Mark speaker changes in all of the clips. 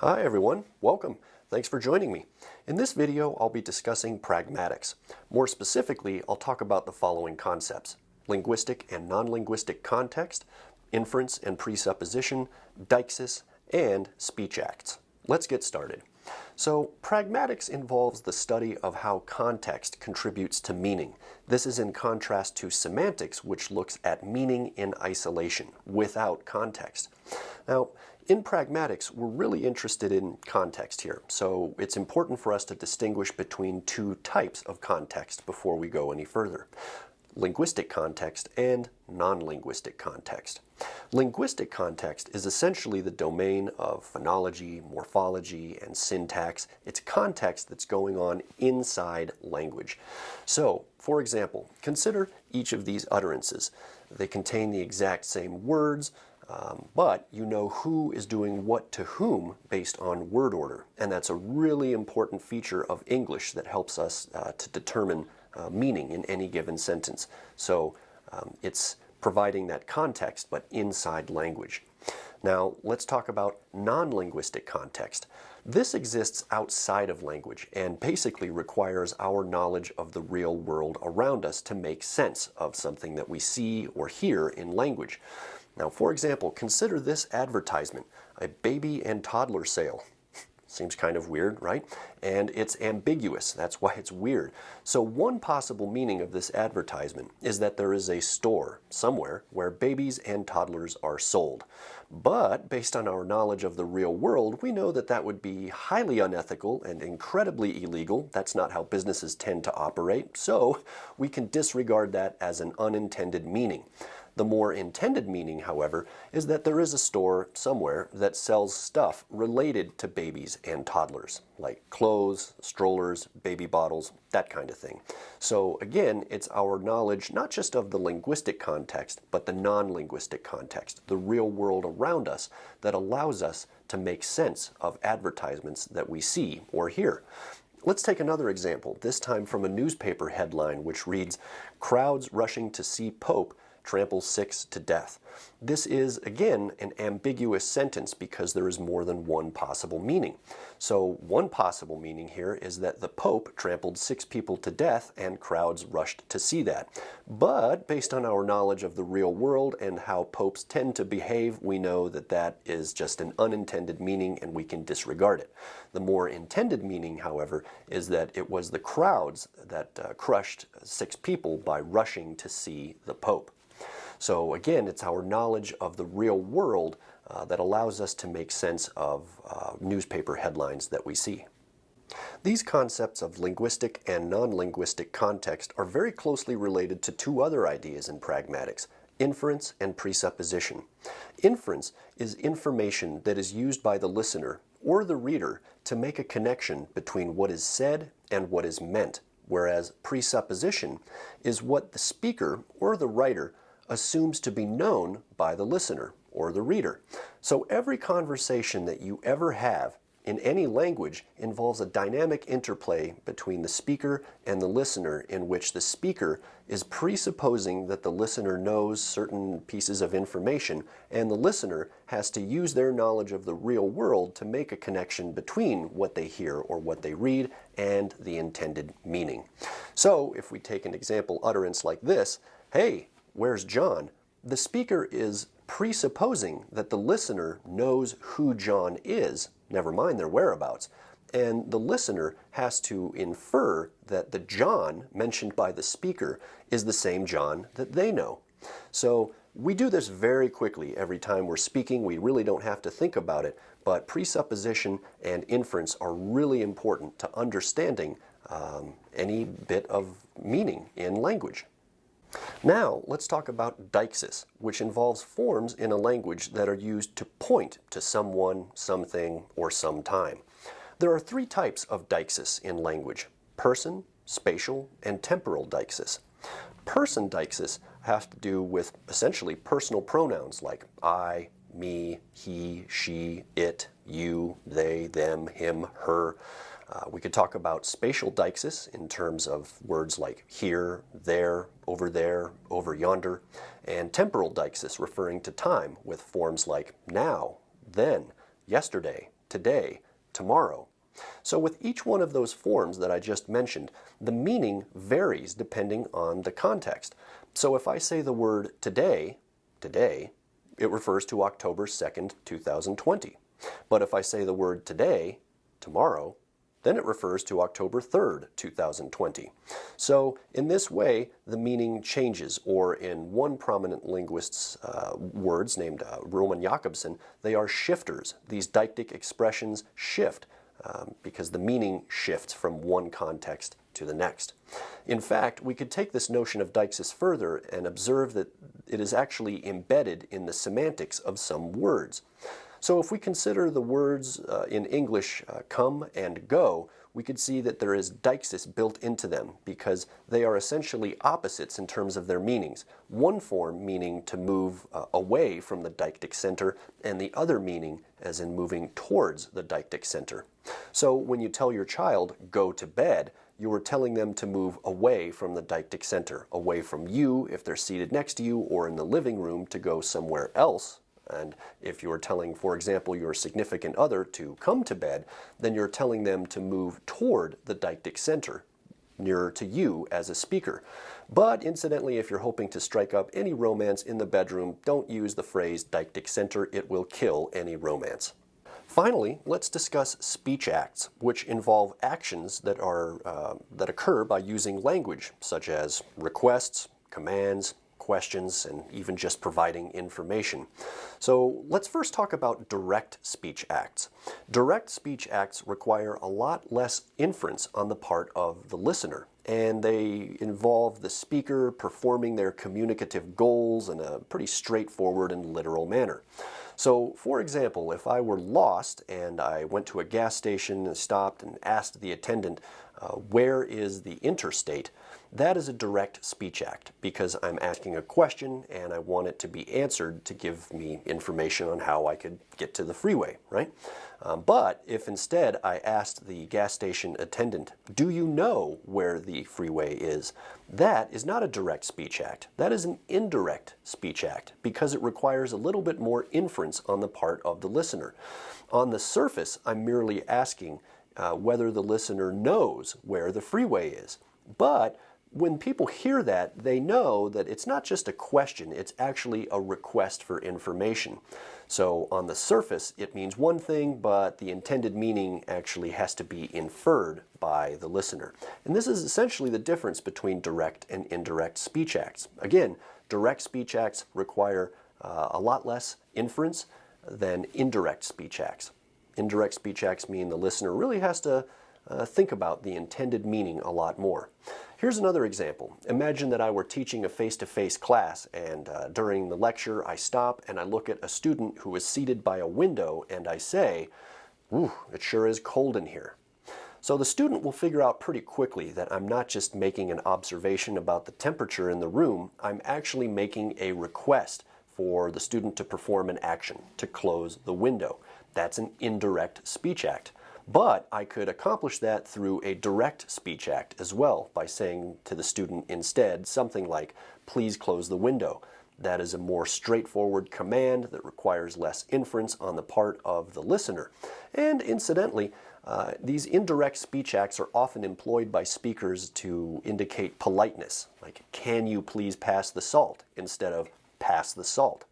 Speaker 1: Hi everyone, welcome. Thanks for joining me. In this video, I'll be discussing pragmatics. More specifically, I'll talk about the following concepts. Linguistic and non-linguistic context, inference and presupposition, deixis, and speech acts. Let's get started. So pragmatics involves the study of how context contributes to meaning. This is in contrast to semantics, which looks at meaning in isolation, without context. Now, in pragmatics, we're really interested in context here, so it's important for us to distinguish between two types of context before we go any further linguistic context and non-linguistic context. Linguistic context is essentially the domain of phonology, morphology, and syntax. It's context that's going on inside language. So, for example, consider each of these utterances. They contain the exact same words, um, but you know who is doing what to whom based on word order. And that's a really important feature of English that helps us uh, to determine uh, meaning in any given sentence. So um, it's providing that context, but inside language. Now, let's talk about non-linguistic context. This exists outside of language and basically requires our knowledge of the real world around us to make sense of something that we see or hear in language. Now, for example, consider this advertisement, a baby and toddler sale. Seems kind of weird, right? And it's ambiguous. That's why it's weird. So one possible meaning of this advertisement is that there is a store somewhere where babies and toddlers are sold. But based on our knowledge of the real world, we know that that would be highly unethical and incredibly illegal. That's not how businesses tend to operate. So we can disregard that as an unintended meaning. The more intended meaning, however, is that there is a store somewhere that sells stuff related to babies and toddlers, like clothes, strollers, baby bottles, that kind of thing. So again, it's our knowledge not just of the linguistic context, but the non-linguistic context, the real world around us, that allows us to make sense of advertisements that we see or hear. Let's take another example, this time from a newspaper headline which reads, Crowds rushing to see Pope trample six to death. This is, again, an ambiguous sentence because there is more than one possible meaning. So one possible meaning here is that the Pope trampled six people to death and crowds rushed to see that. But based on our knowledge of the real world and how popes tend to behave, we know that that is just an unintended meaning and we can disregard it. The more intended meaning, however, is that it was the crowds that uh, crushed six people by rushing to see the Pope. So again, it's our knowledge of the real world uh, that allows us to make sense of uh, newspaper headlines that we see. These concepts of linguistic and non-linguistic context are very closely related to two other ideas in pragmatics, inference and presupposition. Inference is information that is used by the listener or the reader to make a connection between what is said and what is meant, whereas presupposition is what the speaker or the writer assumes to be known by the listener or the reader. So every conversation that you ever have in any language involves a dynamic interplay between the speaker and the listener in which the speaker is presupposing that the listener knows certain pieces of information and the listener has to use their knowledge of the real world to make a connection between what they hear or what they read and the intended meaning. So if we take an example utterance like this, hey, Where's John? The speaker is presupposing that the listener knows who John is, never mind their whereabouts, and the listener has to infer that the John mentioned by the speaker is the same John that they know. So we do this very quickly every time we're speaking. We really don't have to think about it, but presupposition and inference are really important to understanding um, any bit of meaning in language. Now, let's talk about deixis, which involves forms in a language that are used to point to someone, something, or some time. There are three types of deixis in language, person, spatial, and temporal deixis. Person deixis have to do with essentially personal pronouns like I, me, he, she, it, you, they, them, him, her. Uh, we could talk about spatial deixis in terms of words like here, there, over there, over yonder, and temporal deixis referring to time with forms like now, then, yesterday, today, tomorrow. So with each one of those forms that I just mentioned, the meaning varies depending on the context. So if I say the word today, today, it refers to October 2nd, 2020. But if I say the word today, tomorrow, then it refers to October 3rd, 2020. So in this way, the meaning changes, or in one prominent linguist's uh, words named uh, Roman Jakobson, they are shifters. These deictic expressions shift um, because the meaning shifts from one context to the next. In fact, we could take this notion of deixis further and observe that it is actually embedded in the semantics of some words. So if we consider the words uh, in English uh, come and go, we could see that there is deixis built into them because they are essentially opposites in terms of their meanings. One form meaning to move uh, away from the deictic center and the other meaning as in moving towards the deictic center. So when you tell your child, go to bed, you are telling them to move away from the deictic center, away from you if they're seated next to you or in the living room to go somewhere else and if you're telling, for example, your significant other to come to bed, then you're telling them to move toward the deictic center, nearer to you as a speaker. But incidentally, if you're hoping to strike up any romance in the bedroom, don't use the phrase deictic center. It will kill any romance. Finally, let's discuss speech acts, which involve actions that, are, uh, that occur by using language, such as requests, commands, questions, and even just providing information. So let's first talk about direct speech acts. Direct speech acts require a lot less inference on the part of the listener and they involve the speaker performing their communicative goals in a pretty straightforward and literal manner. So, for example, if I were lost and I went to a gas station and stopped and asked the attendant, uh, where is the interstate? That is a direct speech act because I'm asking a question and I want it to be answered to give me information on how I could get to the freeway, right? Um, but if instead I asked the gas station attendant, do you know where the freeway is? That is not a direct speech act. That is an indirect speech act because it requires a little bit more inference on the part of the listener. On the surface, I'm merely asking uh, whether the listener knows where the freeway is. But when people hear that, they know that it's not just a question, it's actually a request for information. So on the surface, it means one thing, but the intended meaning actually has to be inferred by the listener. And this is essentially the difference between direct and indirect speech acts. Again, direct speech acts require uh, a lot less inference than indirect speech acts. Indirect speech acts mean the listener really has to uh, think about the intended meaning a lot more. Here's another example. Imagine that I were teaching a face-to-face -face class and uh, during the lecture I stop and I look at a student who is seated by a window and I say, Ooh, it sure is cold in here. So the student will figure out pretty quickly that I'm not just making an observation about the temperature in the room, I'm actually making a request for the student to perform an action, to close the window. That's an indirect speech act. But I could accomplish that through a direct speech act as well by saying to the student instead something like, please close the window. That is a more straightforward command that requires less inference on the part of the listener. And incidentally, uh, these indirect speech acts are often employed by speakers to indicate politeness, like, can you please pass the salt, instead of pass the salt.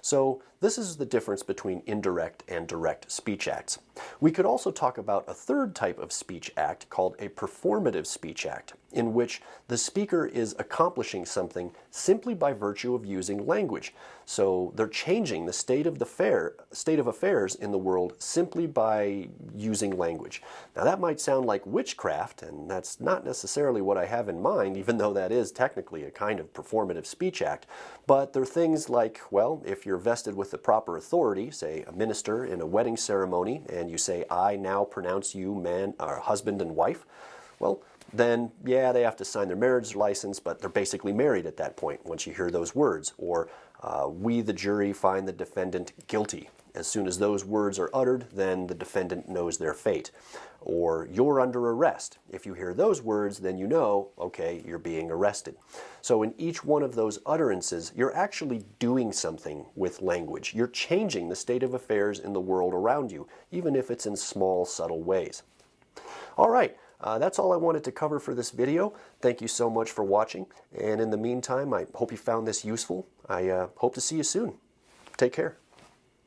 Speaker 1: So this is the difference between indirect and direct speech acts. We could also talk about a third type of speech act called a performative speech act, in which the speaker is accomplishing something simply by virtue of using language. So they're changing the state of the fair, state of affairs in the world simply by using language. Now that might sound like witchcraft, and that's not necessarily what I have in mind, even though that is technically a kind of performative speech act. But there are things like, well, if you're vested with the proper authority, say a minister in a wedding ceremony, and you say, I now pronounce you man, or husband and wife, well, then yeah, they have to sign their marriage license, but they're basically married at that point once you hear those words. Or uh, we, the jury, find the defendant guilty. As soon as those words are uttered, then the defendant knows their fate. Or you're under arrest. If you hear those words, then you know, okay, you're being arrested. So in each one of those utterances, you're actually doing something with language. You're changing the state of affairs in the world around you, even if it's in small, subtle ways. All right, uh, that's all I wanted to cover for this video. Thank you so much for watching. And in the meantime, I hope you found this useful. I uh, hope to see you soon. Take care.